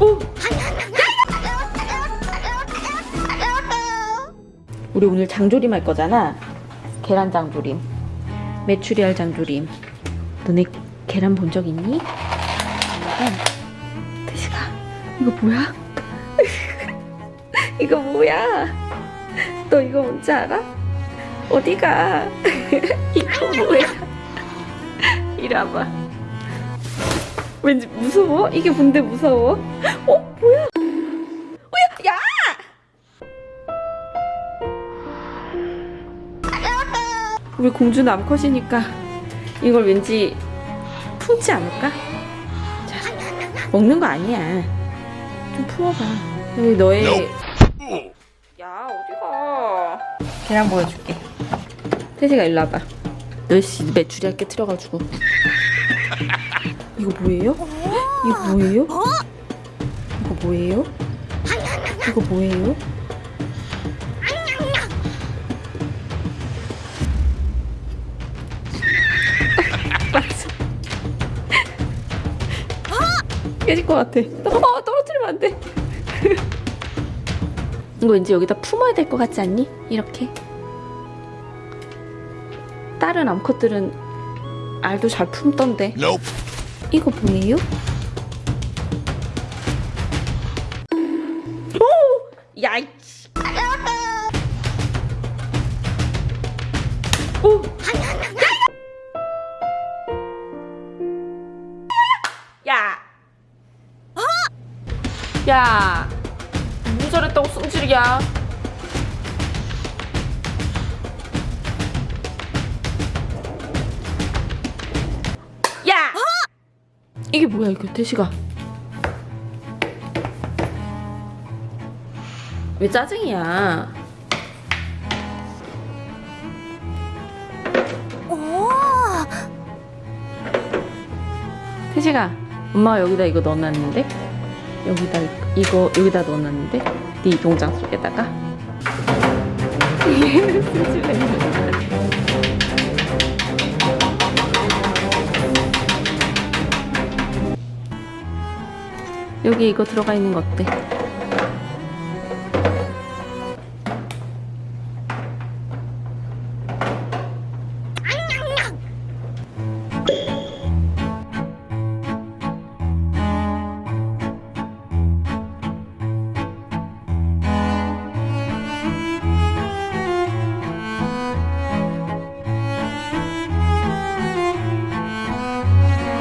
오! 우리 오늘 장조림 할 거잖아. 계란 장조림. 메추리알 장조림. 너네 계란 본 적 있니? 응. 태식아, 이거 뭐야? 이거 뭐야? 너 이거 뭔지 알아? 어디가? 이거 뭐야? 이리 와봐. 왠지 무서워? 이게 뭔데 무서워? 어? 뭐야? 어, 야! 야! 우리 공주는 암컷이니까 이걸 왠지 품지 않을까? 자, 먹는 거 아니야. 좀 품어봐. 여기 너의 야 어디가? 계란 보여줄게. 태식아 일로 와봐. 너씨 메추리알 깨트려가지고. 이거 뭐예요? 이거 뭐예요? 이거 뭐예요? 이거 뭐예요? 맞아. 깨질 것 같아. 어, 떨어뜨리면 안 돼. 이거 왠지 여기다 품어야 될 것 같지 않니? 이렇게. 다른 암컷들은 알도 잘 품던데. Nope. 이거 뭐예요? 오! 야, 이씨. 오! 야! 야! 뭐 잘했다고 승질이야? 야! 이게 뭐야 이거? 태식아 왜 짜증이야? 태식아 엄마가 여기다 이거 넣어놨는데? 여기다 이- 이거 여기다 넣어놨는데? 네 이동장 속에다가 여기 이거 들어가 있는 거 어때?